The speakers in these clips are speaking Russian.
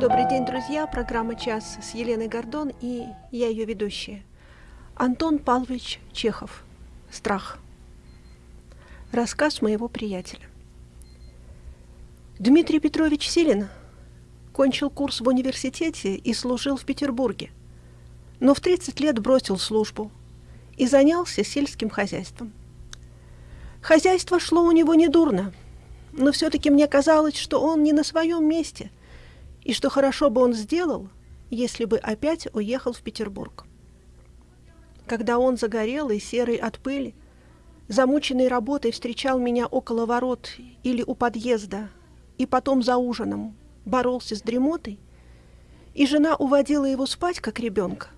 Добрый день, друзья. Программа «Час» с Еленой Гордон и я ее ведущая. Антон Павлович Чехов. «Страх». Рассказ моего приятеля. Дмитрий Петрович Силин кончил курс в университете и служил в Петербурге, но в 30 лет бросил службу и занялся сельским хозяйством. Хозяйство шло у него недурно, но все-таки мне казалось, что он не на своем месте – и что хорошо бы он сделал, если бы опять уехал в Петербург. Когда он загорелый, серый от пыли, замученный работой встречал меня около ворот или у подъезда, и потом за ужином боролся с дремотой, и жена уводила его спать, как ребенка,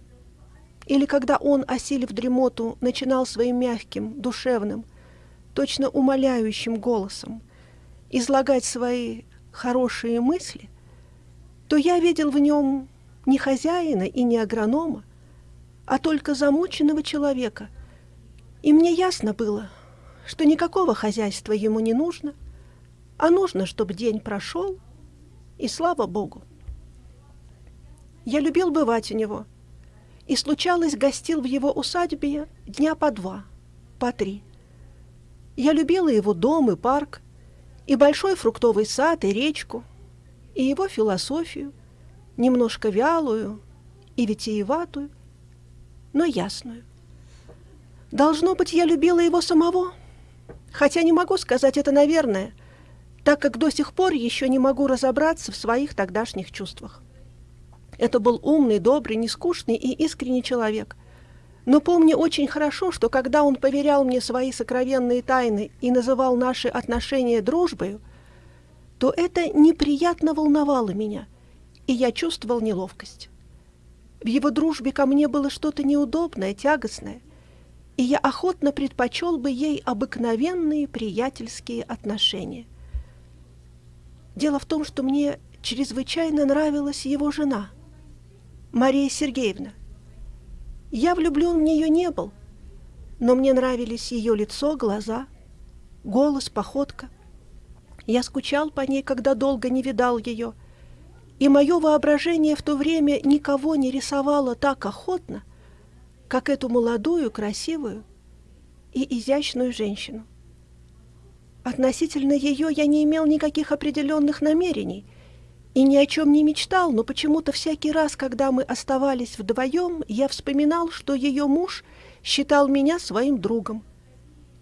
или когда он, осилив дремоту, начинал своим мягким, душевным, точно умоляющим голосом излагать свои хорошие мысли, то я видел в нем не хозяина и не агронома, а только замученного человека. И мне ясно было, что никакого хозяйства ему не нужно, а нужно, чтобы день прошел, и слава Богу. Я любил бывать у него, и случалось гостил в его усадьбе дня по два, по три. Я любила его дом и парк, и большой фруктовый сад, и речку, и его философию, немножко вялую и витиеватую, но ясную. Должно быть, я любила его самого, хотя не могу сказать это наверное, так как до сих пор еще не могу разобраться в своих тогдашних чувствах. Это был умный, добрый, нескучный и искренний человек. Но помню очень хорошо, что когда он поверял мне свои сокровенные тайны и называл наши отношения дружбою, то это неприятно волновало меня, и я чувствовал неловкость. В его дружбе ко мне было что-то неудобное, тягостное, и я охотно предпочел бы ей обыкновенные приятельские отношения. Дело в том, что мне чрезвычайно нравилась его жена, Мария Сергеевна. Я влюблен в нее не был, но мне нравились ее лицо, глаза, голос, походка — я скучал по ней, когда долго не видал ее, и мое воображение в то время никого не рисовало так охотно, как эту молодую, красивую и изящную женщину. Относительно ее я не имел никаких определенных намерений и ни о чем не мечтал, но почему-то всякий раз, когда мы оставались вдвоем, я вспоминал, что ее муж считал меня своим другом,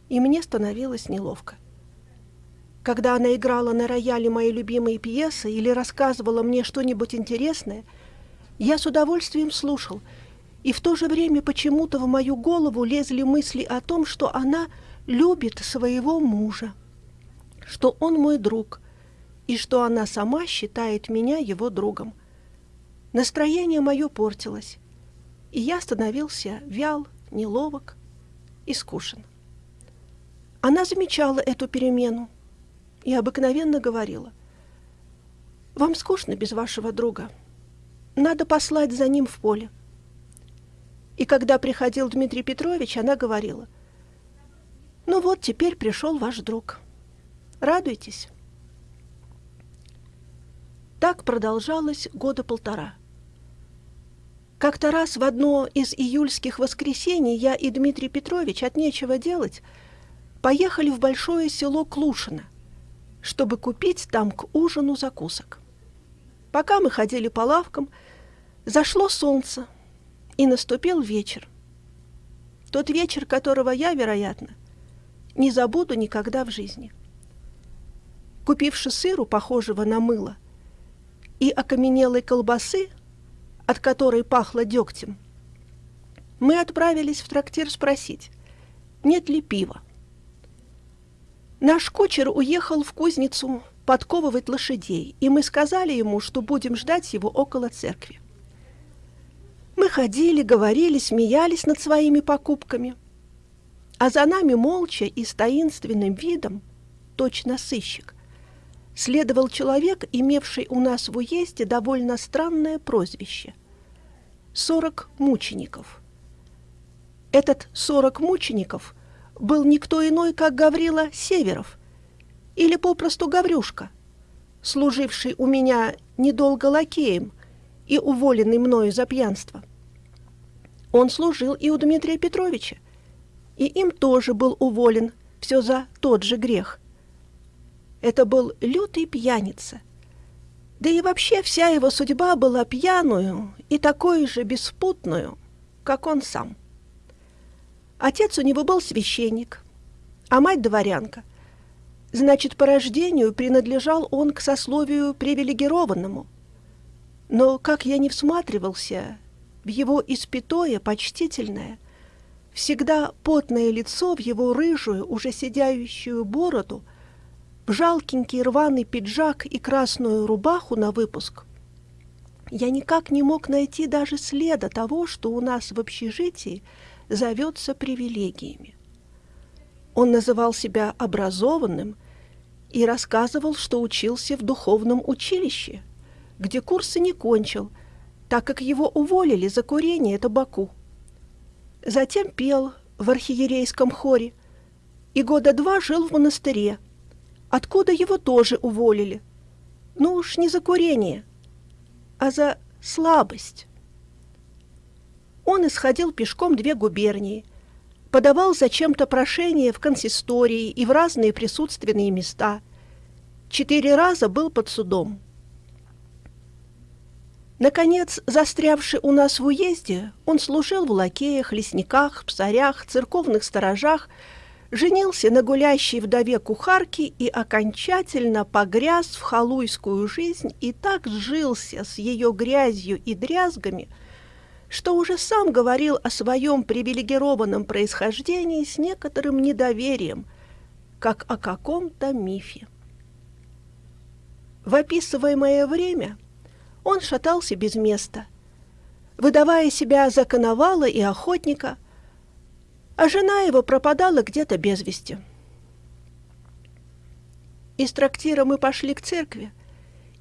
и мне становилось неловко. Когда она играла на рояле мои любимые пьесы или рассказывала мне что-нибудь интересное, я с удовольствием слушал, и в то же время почему-то в мою голову лезли мысли о том, что она любит своего мужа, что он мой друг, и что она сама считает меня его другом. Настроение мое портилось, и я становился вял, неловок и скушен. Она замечала эту перемену, и обыкновенно говорила, «Вам скучно без вашего друга. Надо послать за ним в поле». И когда приходил Дмитрий Петрович, она говорила, «Ну вот, теперь пришел ваш друг. Радуйтесь». Так продолжалось года полтора. Как-то раз в одно из июльских воскресений я и Дмитрий Петрович от нечего делать поехали в большое село Клушино – чтобы купить там к ужину закусок. Пока мы ходили по лавкам, зашло солнце, и наступил вечер. Тот вечер, которого я, вероятно, не забуду никогда в жизни. Купивши сыру, похожего на мыло, и окаменелой колбасы, от которой пахло дегтем, мы отправились в трактир спросить, нет ли пива. Наш кучер уехал в кузницу подковывать лошадей, и мы сказали ему, что будем ждать его около церкви. Мы ходили, говорили, смеялись над своими покупками, а за нами молча и с таинственным видом, точно сыщик, следовал человек, имевший у нас в уезде довольно странное прозвище — «сорок мучеников». Этот «сорок мучеников» — был никто иной, как Гаврила Северов, или попросту Гаврюшка, служивший у меня недолго лакеем и уволенный мною за пьянство. Он служил и у Дмитрия Петровича, и им тоже был уволен, все за тот же грех. Это был лютый пьяница. Да и вообще вся его судьба была пьяную и такой же беспутную, как он сам. Отец у него был священник, а мать дворянка. Значит, по рождению принадлежал он к сословию привилегированному. Но, как я не всматривался в его испятое, почтительное, всегда потное лицо, в его рыжую, уже сидящую бороду, в жалкенький рваный пиджак и красную рубаху на выпуск, я никак не мог найти даже следа того, что у нас в общежитии зовется привилегиями. Он называл себя образованным и рассказывал, что учился в духовном училище, где курсы не кончил, так как его уволили за курение табаку. Затем пел в архиерейском хоре и года два жил в монастыре, откуда его тоже уволили. Ну уж не за курение, а за слабость. Он исходил пешком две губернии, подавал зачем-то прошение в консистории и в разные присутственные места. Четыре раза был под судом. Наконец, застрявший у нас в уезде, он служил в лакеях, лесниках, псарях, церковных сторожах, женился на гулящей вдове кухарки и окончательно погряз в халуйскую жизнь и так сжился с ее грязью и дрязгами, что уже сам говорил о своем привилегированном происхождении с некоторым недоверием, как о каком-то мифе. В описываемое время – он шатался без места, выдавая себя за коновала и охотника, а жена его пропадала где-то без вести. Из трактира мы пошли к церкви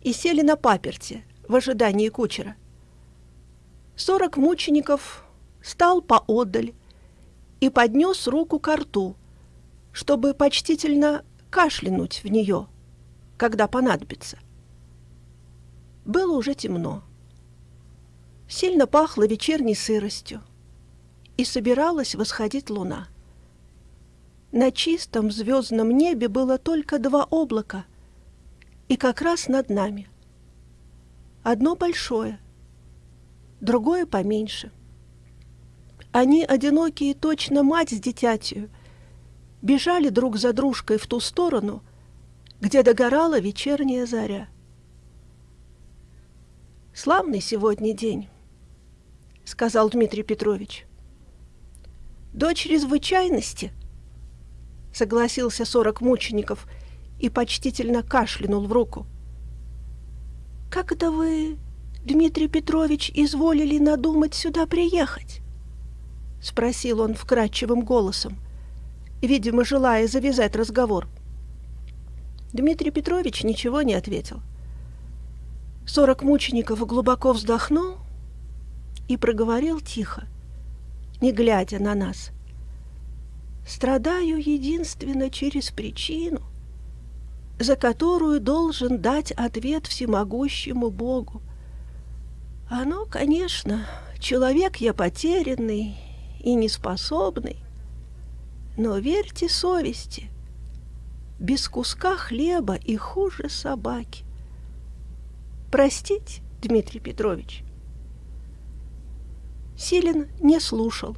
и сели на паперте в ожидании кучера. Сорок мучеников стал поодаль и поднес руку к рту, чтобы почтительно кашлянуть в нее, когда понадобится. Было уже темно. Сильно пахло вечерней сыростью, и собиралась восходить луна. На чистом звездном небе было только два облака, и как раз над нами. Одно большое, другое поменьше. Они, одинокие, точно мать с дитятью, бежали друг за дружкой в ту сторону, где догорала вечерняя заря. Славный сегодня день, сказал Дмитрий Петрович. До чрезвычайности, согласился сорок мучеников и почтительно кашлянул в руку. Как это вы, Дмитрий Петрович, изволили надумать сюда приехать? спросил он вкрадчивым голосом, видимо, желая завязать разговор. Дмитрий Петрович ничего не ответил. Сорок мучеников глубоко вздохнул и проговорил тихо, не глядя на нас. «Страдаю единственно через причину, за которую должен дать ответ всемогущему Богу. Оно, конечно, человек я потерянный и неспособный, но верьте совести, без куска хлеба и хуже собаки простить, Дмитрий Петрович. Силин не слушал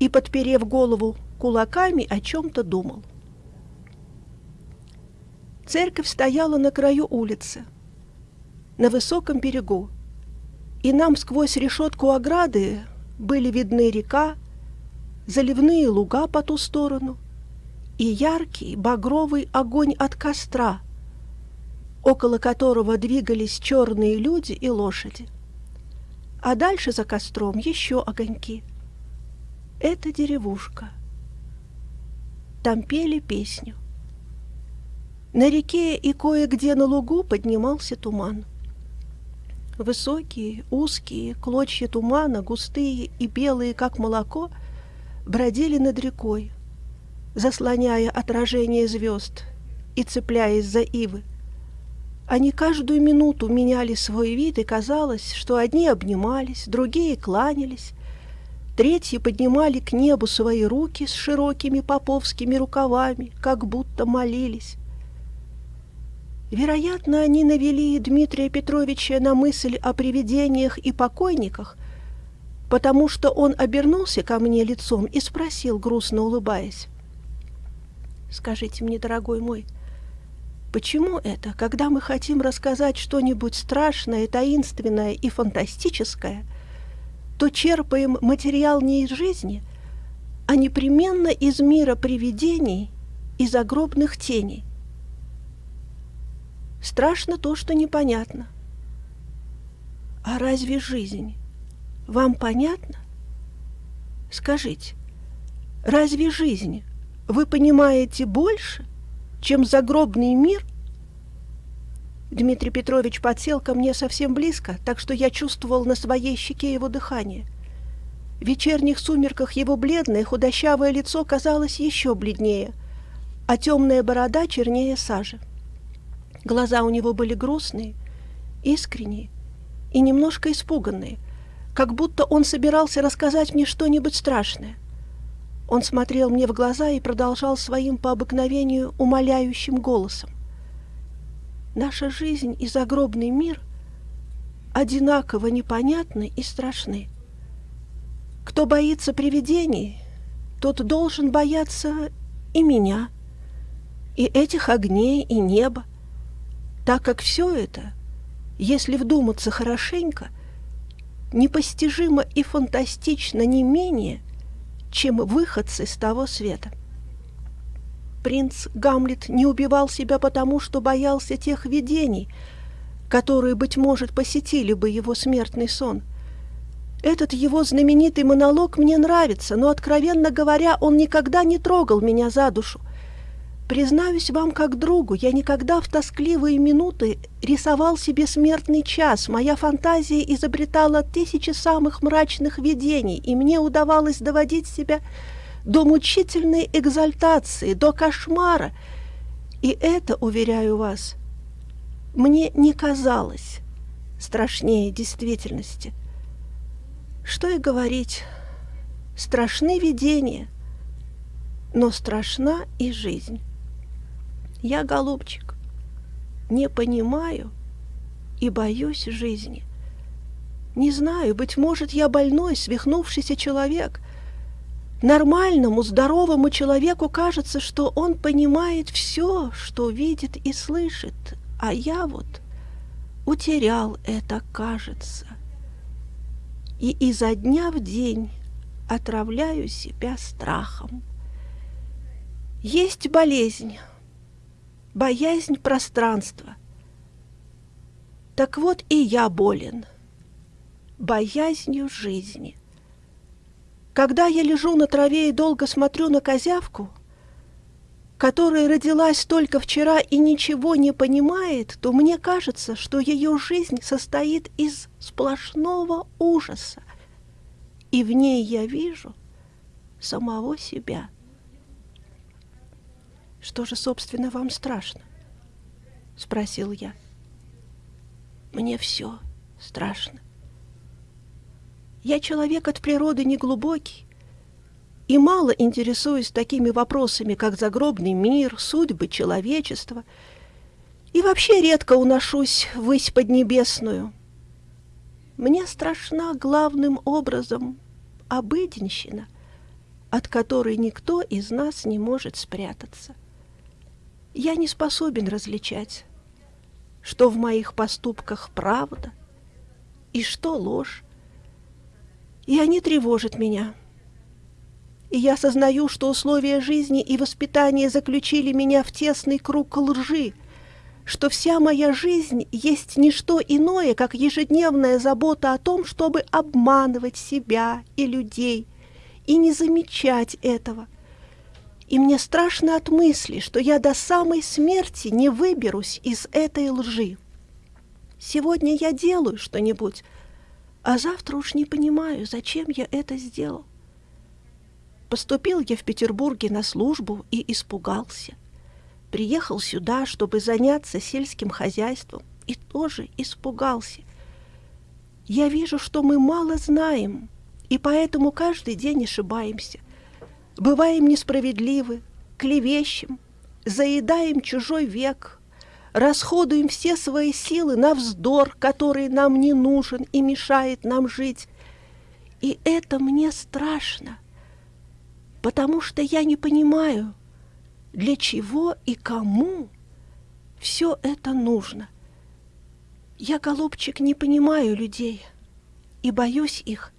и, подперев голову кулаками, о чем-то думал. Церковь стояла на краю улицы, на высоком берегу, и нам сквозь решетку ограды были видны река, заливные луга по ту сторону и яркий багровый огонь от костра — около которого двигались черные люди и лошади. А дальше за костром еще огоньки. Это деревушка. Там пели песню. На реке и кое-где на лугу поднимался туман. Высокие, узкие клочья тумана, густые и белые, как молоко, бродили над рекой, заслоняя отражение звезд и цепляясь за ивы. Они каждую минуту меняли свой вид, и казалось, что одни обнимались, другие кланялись, третьи поднимали к небу свои руки с широкими поповскими рукавами, как будто молились. Вероятно, они навели Дмитрия Петровича на мысль о привидениях и покойниках, потому что он обернулся ко мне лицом и спросил, грустно улыбаясь, «Скажите мне, дорогой мой, — Почему это, когда мы хотим рассказать что-нибудь страшное, таинственное и фантастическое, то черпаем материал не из жизни, а непременно из мира привидений и загробных теней? Страшно то, что непонятно. А разве жизнь вам понятна? Скажите, разве жизнь вы понимаете больше – чем загробный мир? Дмитрий Петрович подсел ко мне совсем близко, так что я чувствовал на своей щеке его дыхание. В вечерних сумерках его бледное худощавое лицо казалось еще бледнее, а темная борода чернее сажи. Глаза у него были грустные, искренние и немножко испуганные, как будто он собирался рассказать мне что-нибудь страшное — он смотрел мне в глаза и продолжал своим по обыкновению умоляющим голосом. Наша жизнь и загробный мир одинаково непонятны и страшны. Кто боится привидений, тот должен бояться и меня, и этих огней, и неба, так как все это, если вдуматься хорошенько, непостижимо и фантастично не менее – чем выходцы с того света. Принц Гамлет не убивал себя потому, что боялся тех видений, которые, быть может, посетили бы его смертный сон. Этот его знаменитый монолог мне нравится, но, откровенно говоря, он никогда не трогал меня за душу, Признаюсь вам как другу, я никогда в тоскливые минуты рисовал себе смертный час. Моя фантазия изобретала тысячи самых мрачных видений, и мне удавалось доводить себя до мучительной экзальтации, до кошмара. И это, уверяю вас, мне не казалось страшнее действительности. Что и говорить, страшны видения, но страшна и жизнь. Я, голубчик, не понимаю и боюсь жизни. Не знаю, быть может, я больной, свихнувшийся человек. Нормальному, здоровому человеку кажется, что он понимает все, что видит и слышит, а я вот утерял это, кажется. И изо дня в день отравляю себя страхом. Есть болезнь, боязнь пространства. Так вот и я болен боязнью жизни. Когда я лежу на траве и долго смотрю на козявку, которая родилась только вчера и ничего не понимает, то мне кажется, что ее жизнь состоит из сплошного ужаса, и в ней я вижу самого себя. «Что же, собственно, вам страшно?» — спросил я. «Мне все страшно. Я человек от природы неглубокий и мало интересуюсь такими вопросами, как загробный мир, судьбы человечества, и вообще редко уношусь ввысь поднебесную. Мне страшна главным образом обыденщина, от которой никто из нас не может спрятаться я не способен различать, что в моих поступках правда и что ложь. И они тревожат меня. И я сознаю, что условия жизни и воспитания заключили меня в тесный круг лжи, что вся моя жизнь есть не что иное, как ежедневная забота о том, чтобы обманывать себя и людей, и не замечать этого – и мне страшно от мысли, что я до самой смерти не выберусь из этой лжи. Сегодня я делаю что-нибудь, а завтра уж не понимаю, зачем я это сделал. Поступил я в Петербурге на службу и испугался. приехал сюда, чтобы заняться сельским хозяйством, и тоже испугался. Я вижу, что мы мало знаем, и поэтому каждый день ошибаемся. Бываем несправедливы, клевещем, заедаем чужой век, расходуем все свои силы на вздор, который нам не нужен и мешает нам жить. И это мне страшно, потому что я не понимаю, для чего и кому все это нужно. Я, голубчик, не понимаю людей и боюсь их.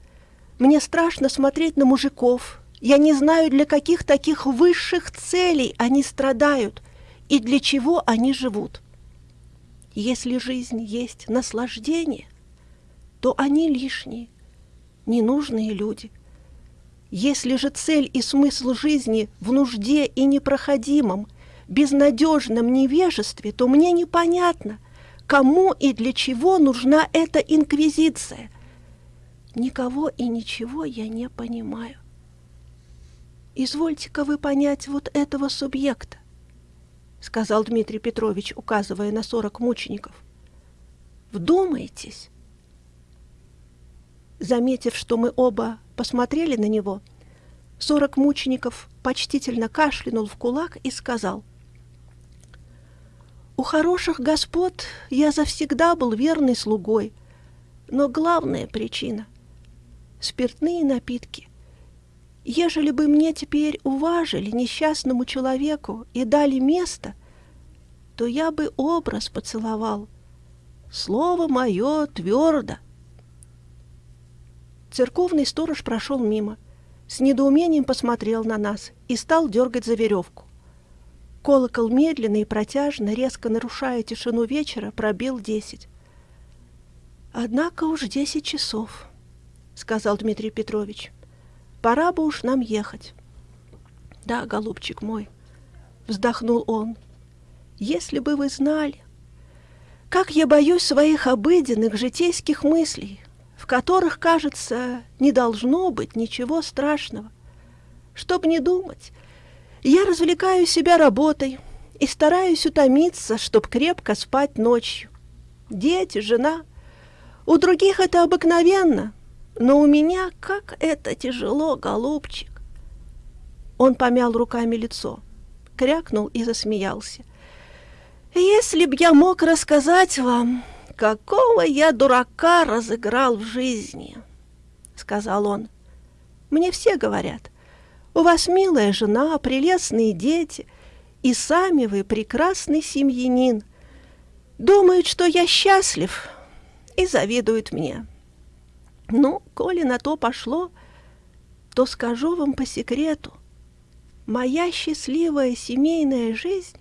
Мне страшно смотреть на мужиков. Я не знаю, для каких таких высших целей они страдают и для чего они живут. Если жизнь есть наслаждение, то они лишние, ненужные люди – если же цель и смысл жизни в нужде и непроходимом, безнадежном невежестве, то мне непонятно, кому и для чего нужна эта инквизиция. Никого и ничего я не понимаю. Извольте-ка вы понять вот этого субъекта, сказал Дмитрий Петрович, указывая на сорок мучеников. Вдумайтесь. Заметив, что мы оба посмотрели на него, сорок мучеников почтительно кашлянул в кулак и сказал, «У хороших господ я завсегда был верный слугой, но главная причина — спиртные напитки. Ежели бы мне теперь уважили несчастному человеку и дали место, то я бы образ поцеловал. Слово мое твердо — Церковный сторож прошел мимо, с недоумением посмотрел на нас и стал дергать за веревку. Колокол медленно и протяжно, резко нарушая тишину вечера, пробил десять. «Однако уж десять часов», — сказал Дмитрий Петрович. «Пора бы уж нам ехать». «Да, голубчик мой», — вздохнул он, — «если бы вы знали, как я боюсь своих обыденных житейских мыслей, в которых, кажется, не должно быть ничего страшного. Чтоб не думать, я развлекаю себя работой и стараюсь утомиться, чтоб крепко спать ночью. Дети, жена. У других это обыкновенно, но у меня как это тяжело, голубчик. Он помял руками лицо, крякнул и засмеялся. Если б я мог рассказать вам, какого я дурака разыграл в жизни!» — сказал он. «Мне все говорят, у вас милая жена, прелестные дети, и сами вы прекрасный семьянин. Думают, что я счастлив, и завидуют мне. Ну, коли на то пошло, то скажу вам по секрету, моя счастливая семейная жизнь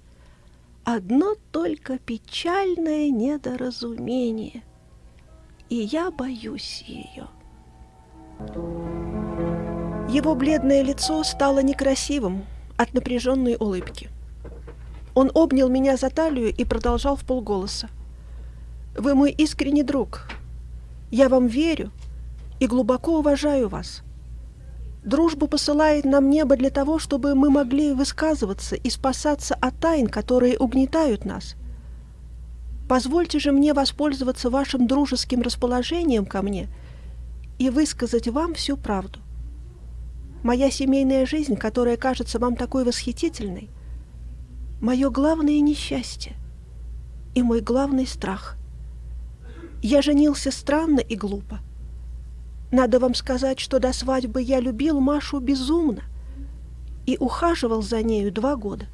одно только печальное недоразумение, и я боюсь ее. Его бледное лицо стало некрасивым от напряженной улыбки. Он обнял меня за талию и продолжал в полголоса. «Вы мой искренний друг. Я вам верю и глубоко уважаю вас. Дружбу посылает нам небо для того, чтобы мы могли высказываться и спасаться от тайн, которые угнетают нас. Позвольте же мне воспользоваться вашим дружеским расположением ко мне и высказать вам всю правду. Моя семейная жизнь, которая кажется вам такой восхитительной, мое главное несчастье и мой главный страх. Я женился странно и глупо. Надо вам сказать, что до свадьбы я любил Машу безумно и ухаживал за нею два года.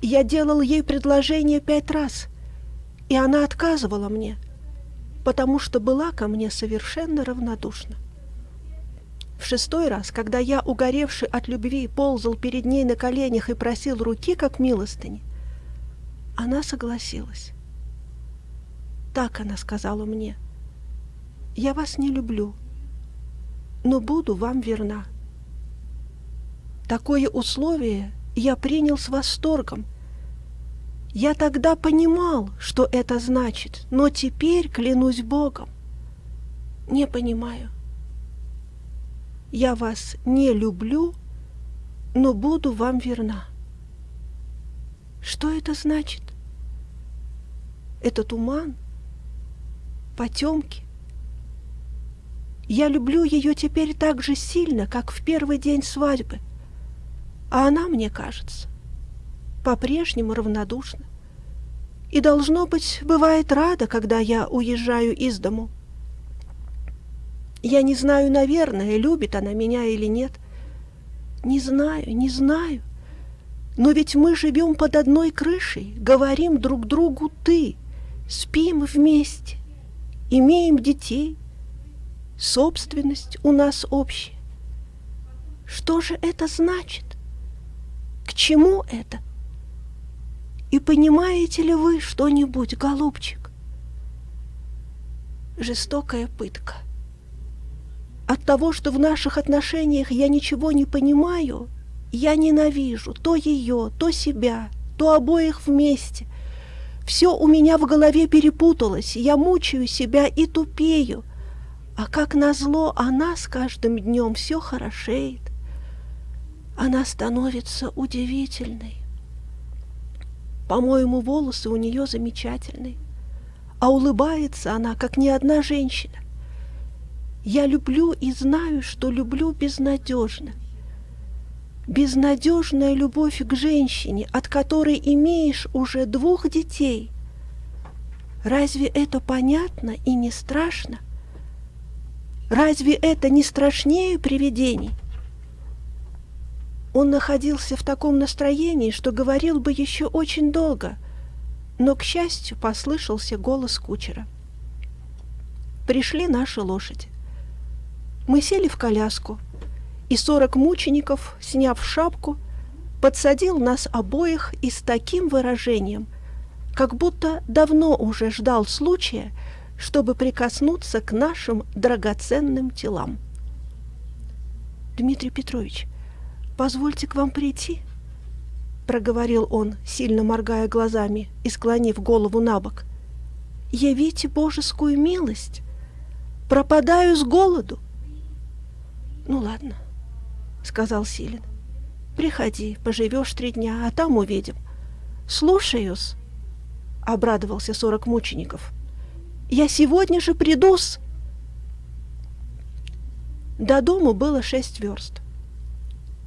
Я делал ей предложение пять раз, и она отказывала мне, потому что была ко мне совершенно равнодушна. В шестой раз, когда я, угоревший от любви, ползал перед ней на коленях и просил руки, как милостыни, она согласилась. Так она сказала мне — я вас не люблю, но буду вам верна. Такое условие я принял с восторгом. Я тогда понимал, что это значит, но теперь, клянусь Богом, не понимаю. Я вас не люблю, но буду вам верна. Что это значит? Это туман, потемки. Я люблю ее теперь так же сильно, как в первый день свадьбы, а она, мне кажется, по-прежнему равнодушна. И, должно быть, бывает рада, когда я уезжаю из дому. Я не знаю, наверное, любит она меня или нет. Не знаю, не знаю. Но ведь мы живем под одной крышей, говорим друг другу «ты», спим вместе, имеем детей, собственность у нас общая. Что же это значит? К чему это? И понимаете ли вы что-нибудь, голубчик? Жестокая пытка. От того, что в наших отношениях я ничего не понимаю, я ненавижу то ее, то себя, то обоих вместе. Все у меня в голове перепуталось, я мучаю себя и тупею. А как назло, она с каждым днем все хорошеет. Она становится удивительной. По-моему, волосы у нее замечательные, а улыбается она, как ни одна женщина. Я люблю и знаю, что люблю безнадежно. Безнадежная любовь к женщине, от которой имеешь уже двух детей. Разве это понятно и не страшно? Разве это не страшнее привидений? Он находился в таком настроении, что говорил бы еще очень долго, но, к счастью, послышался голос кучера. Пришли наши лошади. Мы сели в коляску, и сорок мучеников, сняв шапку, подсадил нас обоих и с таким выражением, как будто давно уже ждал случая, чтобы прикоснуться к нашим драгоценным телам. «Дмитрий Петрович, позвольте к вам прийти?» — проговорил он, сильно моргая глазами и склонив голову на бок. «Явите божескую милость! Пропадаю с голоду!» «Ну ладно», — сказал Силин. «Приходи, поживешь три дня, а там увидим». «Слушаюсь», — обрадовался сорок мучеников. «Я сегодня же приду-с». До дому было шесть верст.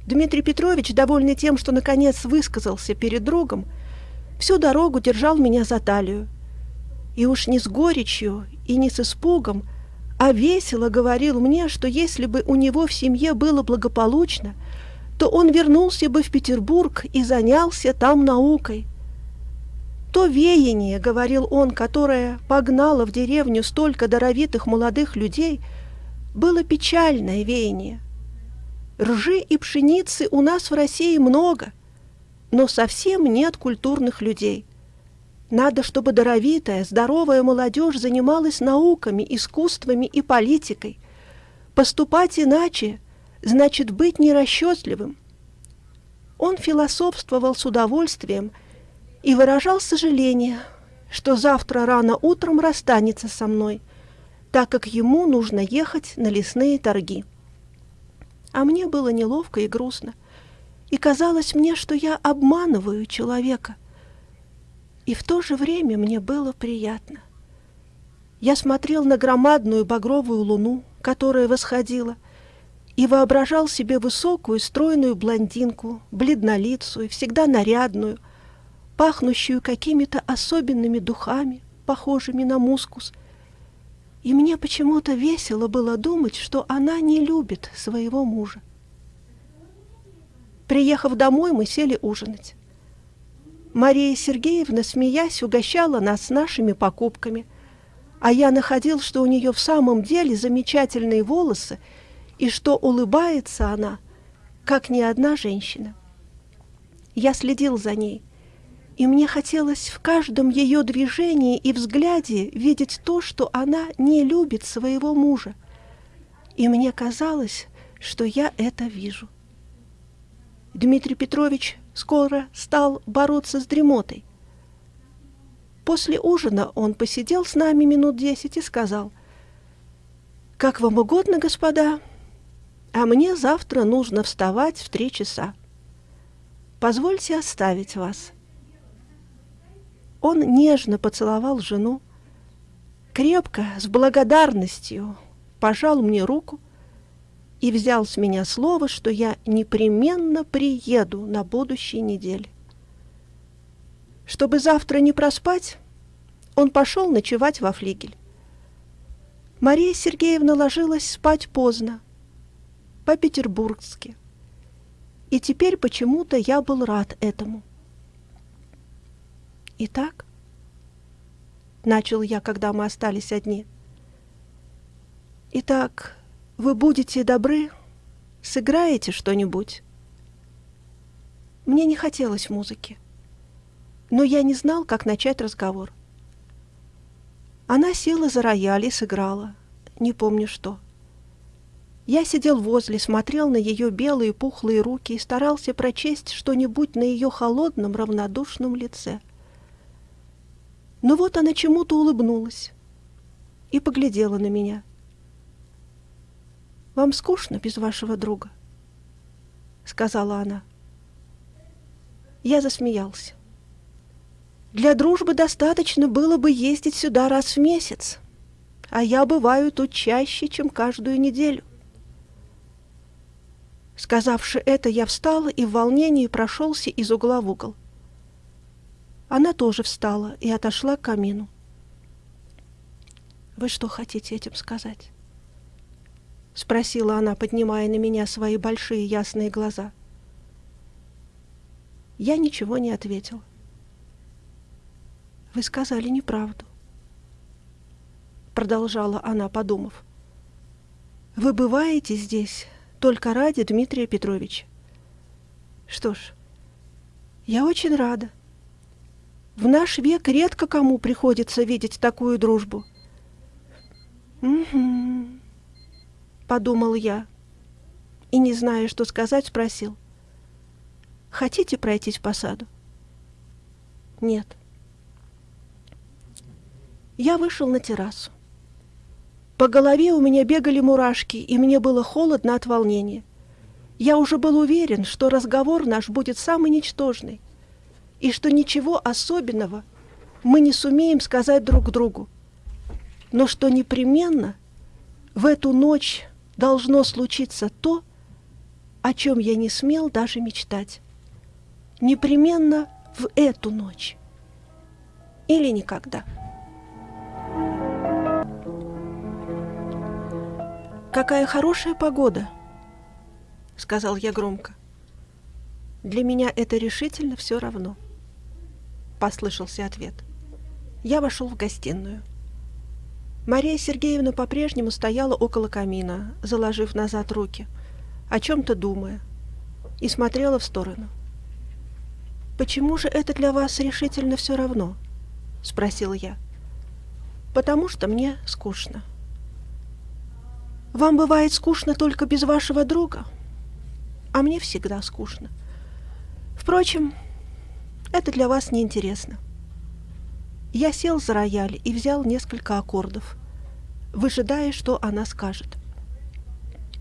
Дмитрий Петрович, довольный тем, что наконец высказался перед другом, всю дорогу держал меня за талию. И уж не с горечью и не с испугом, а весело говорил мне, что если бы у него в семье было благополучно, то он вернулся бы в Петербург и занялся там наукой. То веяние, говорил он, которое погнало в деревню столько даровитых молодых людей, было печальное веяние. Ржи и пшеницы у нас в России много, но совсем нет культурных людей. Надо, чтобы даровитая, здоровая молодежь занималась науками, искусствами и политикой. Поступать иначе значит быть нерасчетливым. Он философствовал с удовольствием и выражал сожаление, что завтра рано утром расстанется со мной, так как ему нужно ехать на лесные торги. А мне было неловко и грустно, и казалось мне, что я обманываю человека — и в то же время мне было приятно. Я смотрел на громадную багровую луну, которая восходила, и воображал себе высокую, стройную блондинку, бледнолицую, всегда нарядную, пахнущую какими-то особенными духами, похожими на мускус. И мне почему-то весело было думать, что она не любит своего мужа. Приехав домой, мы сели ужинать. Мария Сергеевна, смеясь, угощала нас нашими покупками, а я находил, что у нее в самом деле замечательные волосы и что улыбается она, как ни одна женщина. Я следил за ней, и мне хотелось в каждом ее движении и взгляде видеть то, что она не любит своего мужа. И мне казалось, что я это вижу. Дмитрий Петрович скоро стал бороться с дремотой. После ужина он посидел с нами минут десять и сказал, «Как вам угодно, господа, а мне завтра нужно вставать в три часа. Позвольте оставить вас». Он нежно поцеловал жену, крепко, с благодарностью пожал мне руку и взял с меня слово, что я непременно приеду на будущей неделе. Чтобы завтра не проспать, он пошел ночевать во флигель. Мария Сергеевна ложилась спать поздно, по-петербургски. И теперь почему-то я был рад этому. Итак, начал я, когда мы остались одни. Итак, вы будете добры, сыграете что-нибудь? Мне не хотелось музыки, но я не знал, как начать разговор. Она села за рояль и сыграла, не помню что. Я сидел возле, смотрел на ее белые пухлые руки и старался прочесть что-нибудь на ее холодном равнодушном лице. Но вот она чему-то улыбнулась и поглядела на меня. «Вам скучно без вашего друга?» — сказала она. Я засмеялся. «Для дружбы достаточно было бы ездить сюда раз в месяц, а я бываю тут чаще, чем каждую неделю». Сказавши это, я встала и в волнении прошелся из угла в угол. Она тоже встала и отошла к камину. «Вы что хотите этим сказать?» — спросила она, поднимая на меня свои большие ясные глаза. Я ничего не ответил. «Вы сказали неправду», — продолжала она, подумав. «Вы бываете здесь только ради Дмитрия Петровича. Что ж, я очень рада. В наш век редко кому приходится видеть такую дружбу. «Угу», — подумал я, и, не зная, что сказать, спросил. «Хотите пройтись по саду?» «Нет». Я вышел на террасу. По голове у меня бегали мурашки, и мне было холодно от волнения. Я уже был уверен, что разговор наш будет самый ничтожный, и что ничего особенного мы не сумеем сказать друг другу, но что непременно в эту ночь должно случиться то, о чем я не смел даже мечтать. Непременно в эту ночь. Или никогда. «Какая хорошая погода!» — сказал я громко. «Для меня это решительно все равно». — послышался ответ. Я вошел в гостиную. Мария Сергеевна по-прежнему стояла около камина, заложив назад руки, о чем-то думая, и смотрела в сторону. «Почему же это для вас решительно все равно?» — спросил я. «Потому что мне скучно». «Вам бывает скучно только без вашего друга?» «А мне всегда скучно. Впрочем, это для вас неинтересно. Я сел за рояль и взял несколько аккордов, выжидая, что она скажет.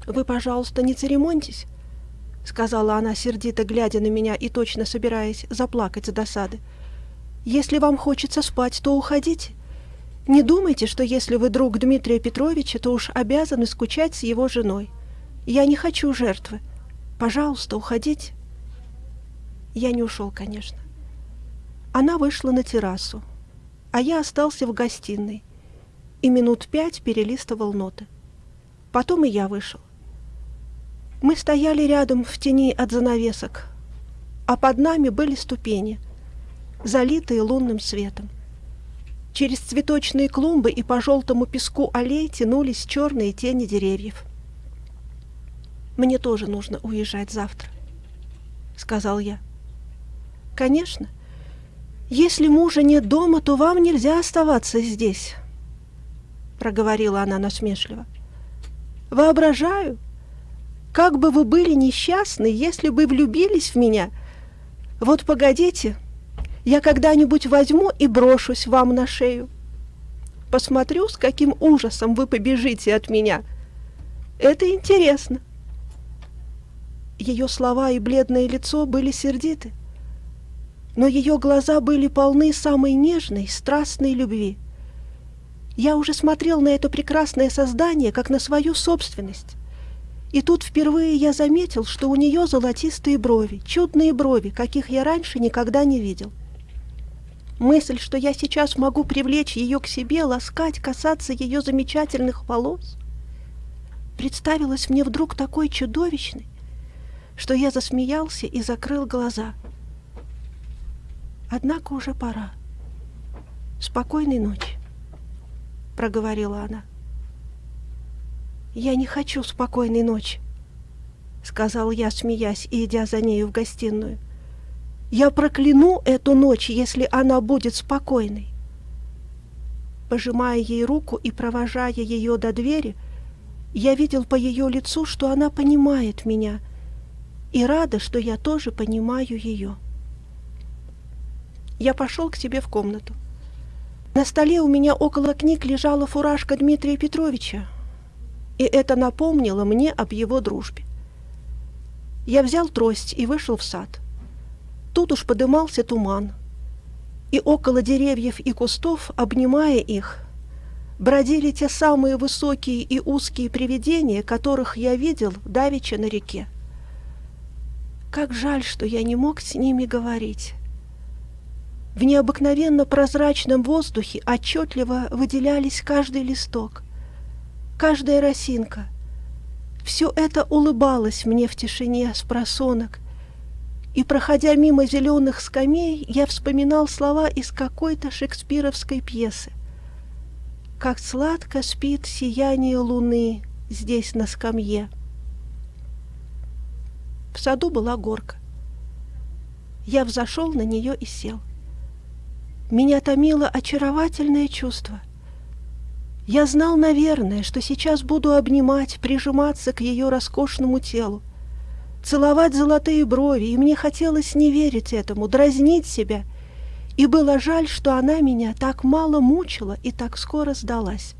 «Вы, пожалуйста, не церемоньтесь», — сказала она, сердито глядя на меня и точно собираясь заплакать с досады. «Если вам хочется спать, то уходите. Не думайте, что если вы друг Дмитрия Петровича, то уж обязаны скучать с его женой. Я не хочу жертвы. Пожалуйста, уходите». Я не ушел, конечно. Она вышла на террасу, а я остался в гостиной и минут пять перелистывал ноты. Потом и я вышел. Мы стояли рядом в тени от занавесок, а под нами были ступени, залитые лунным светом. Через цветочные клумбы и по желтому песку аллей тянулись черные тени деревьев. «Мне тоже нужно уезжать завтра», — сказал я. «Конечно, «Если мужа нет дома, то вам нельзя оставаться здесь», — проговорила она насмешливо. «Воображаю, как бы вы были несчастны, если бы влюбились в меня. Вот погодите, я когда-нибудь возьму и брошусь вам на шею. Посмотрю, с каким ужасом вы побежите от меня. Это интересно». Ее слова и бледное лицо были сердиты. Но ее глаза были полны самой нежной, страстной любви. Я уже смотрел на это прекрасное создание, как на свою собственность. И тут впервые я заметил, что у нее золотистые брови, чудные брови, каких я раньше никогда не видел. Мысль, что я сейчас могу привлечь ее к себе, ласкать, касаться ее замечательных волос, представилась мне вдруг такой чудовищной, что я засмеялся и закрыл глаза. Однако уже пора. Спокойной ночи, проговорила она. «Я не хочу спокойной ночи», — сказал я, смеясь и идя за нею в гостиную. «Я прокляну эту ночь, если она будет спокойной». Пожимая ей руку и провожая ее до двери, я видел по ее лицу, что она понимает меня, и рада, что я тоже понимаю ее. Я пошел к себе в комнату. На столе у меня около книг лежала фуражка Дмитрия Петровича, и это напомнило мне об его дружбе. Я взял трость и вышел в сад. Тут уж подымался туман, и около деревьев и кустов, обнимая их, бродили те самые высокие и узкие привидения, которых я видел давеча на реке. Как жаль, что я не мог с ними говорить. В необыкновенно прозрачном воздухе отчетливо выделялись каждый листок, каждая росинка. Все это улыбалось мне в тишине с просонок, и, проходя мимо зеленых скамей, я вспоминал слова из какой-то шекспировской пьесы. «Как сладко спит сияние луны здесь на скамье». В саду была горка. Я взошел на нее и сел. Меня томило очаровательное чувство. Я знал, наверное, что сейчас буду обнимать, прижиматься к ее роскошному телу, целовать золотые брови, и мне хотелось не верить этому, дразнить себя, и было жаль, что она меня так мало мучила и так скоро сдалась.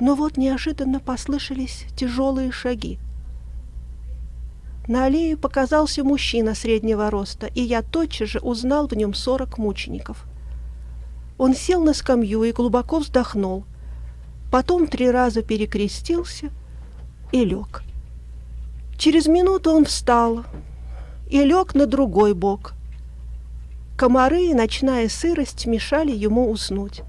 Но вот неожиданно послышались тяжелые шаги. На аллее показался мужчина среднего роста, и я тотчас же узнал в нем сорок мучеников. Он сел на скамью и глубоко вздохнул, потом три раза перекрестился и лег. Через минуту он встал и лег на другой бок. Комары и ночная сырость мешали ему уснуть.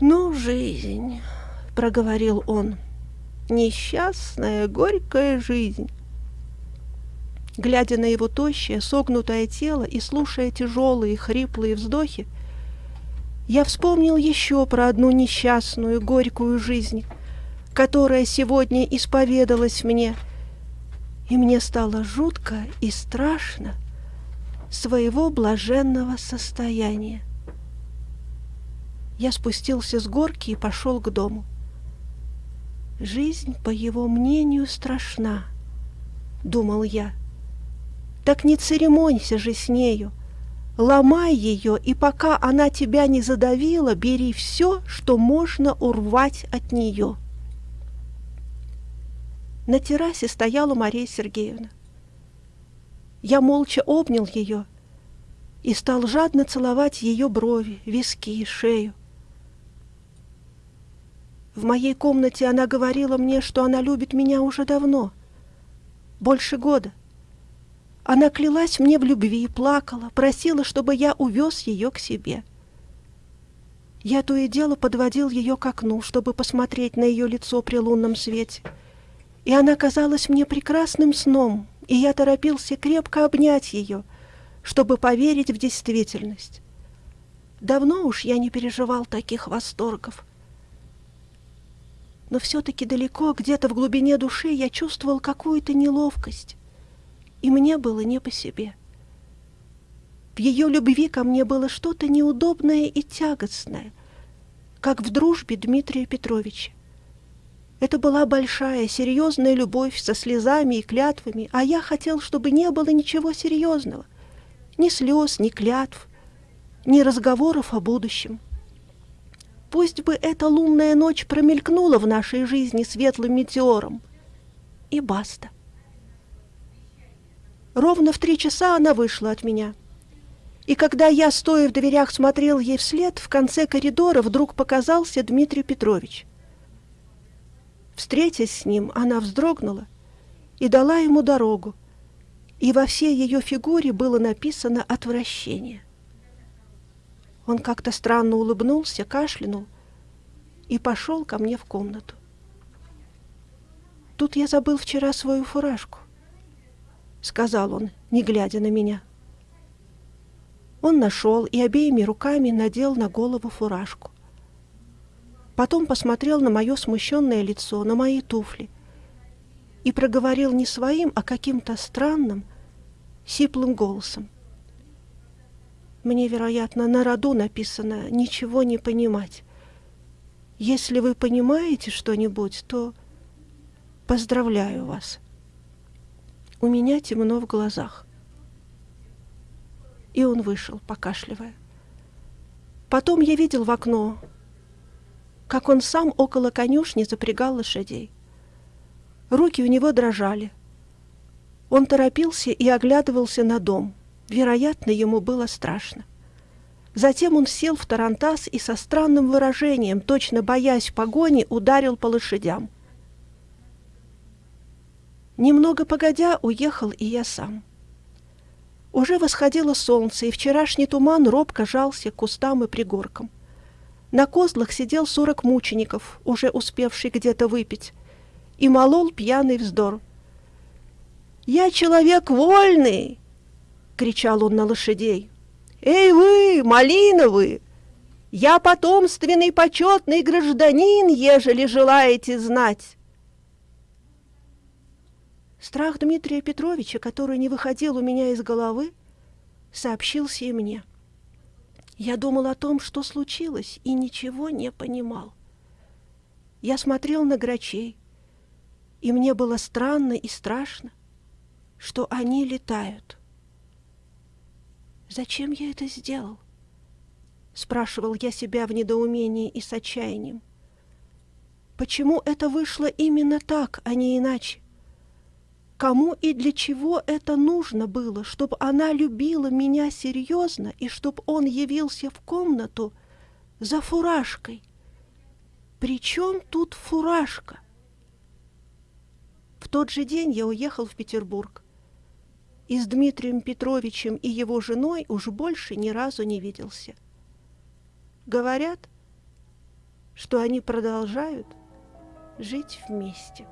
«Ну, жизнь», — проговорил он, — «несчастная, горькая жизнь». Глядя на его тощее, согнутое тело и слушая тяжелые, хриплые вздохи, я вспомнил еще про одну несчастную, горькую жизнь, которая сегодня исповедалась мне, и мне стало жутко и страшно своего блаженного состояния. Я спустился с горки и пошел к дому. Жизнь, по его мнению, страшна, думал я. Так не церемонься же с нею. Ломай ее, и пока она тебя не задавила, бери все, что можно урвать от нее. На террасе стояла Мария Сергеевна. Я молча обнял ее и стал жадно целовать ее брови, виски, шею. В моей комнате она говорила мне, что она любит меня уже давно, больше года — она клялась мне в любви, плакала, просила, чтобы я увез ее к себе. Я то и дело подводил ее к окну, чтобы посмотреть на ее лицо при лунном свете. И она казалась мне прекрасным сном, и я торопился крепко обнять ее, чтобы поверить в действительность. Давно уж я не переживал таких восторгов. Но все-таки далеко, где-то в глубине души, я чувствовал какую-то неловкость и мне было не по себе. В ее любви ко мне было что-то неудобное и тягостное, как в дружбе Дмитрия Петровича. Это была большая, серьезная любовь со слезами и клятвами, а я хотел, чтобы не было ничего серьезного. Ни слез, ни клятв, ни разговоров о будущем. Пусть бы эта лунная ночь промелькнула в нашей жизни светлым метеором. И баста. Ровно в три часа она вышла от меня. И когда я, стоя в дверях, смотрел ей вслед, в конце коридора вдруг показался Дмитрий Петрович. Встретясь с ним, она вздрогнула и дала ему дорогу, и во всей ее фигуре было написано отвращение. Он как-то странно улыбнулся, кашлянул и пошел ко мне в комнату. «Тут я забыл вчера свою фуражку», — сказал он, не глядя на меня. Он нашел и обеими руками надел на голову фуражку. Потом посмотрел на мое смущенное лицо, на мои туфли и проговорил не своим, а каким-то странным, сиплым голосом. Мне, вероятно, на роду написано «ничего не понимать». Если вы понимаете что-нибудь, то поздравляю вас. У меня темно в глазах. И он вышел, покашливая. Потом я видел в окно, как он сам около конюшни запрягал лошадей. Руки у него дрожали. Он торопился и оглядывался на дом. Вероятно, ему было страшно. Затем он сел в тарантас и со странным выражением, точно боясь погони, ударил по лошадям. Немного погодя, уехал и я сам. Уже восходило солнце, и вчерашний туман робко жался к кустам и пригоркам. На козлах сидел сорок мучеников, уже успевший где-то выпить, и молол пьяный вздор. «Я человек вольный!» — кричал он на лошадей. «Эй вы, малиновы! Я потомственный почетный гражданин, ежели желаете знать!» Страх Дмитрия Петровича, который не выходил у меня из головы, сообщился и мне. Я думал о том, что случилось, и ничего не понимал. Я смотрел на грачей, и мне было странно и страшно, что они летают. «Зачем я это сделал?» — спрашивал я себя в недоумении и с отчаянием. «Почему это вышло именно так, а не иначе? Кому и для чего это нужно было, чтобы она любила меня серьезно и чтобы он явился в комнату за фуражкой? Причем тут фуражка? В тот же день я уехал в Петербург и с Дмитрием Петровичем и его женой уж больше ни разу не виделся. Говорят, что они продолжают жить вместе.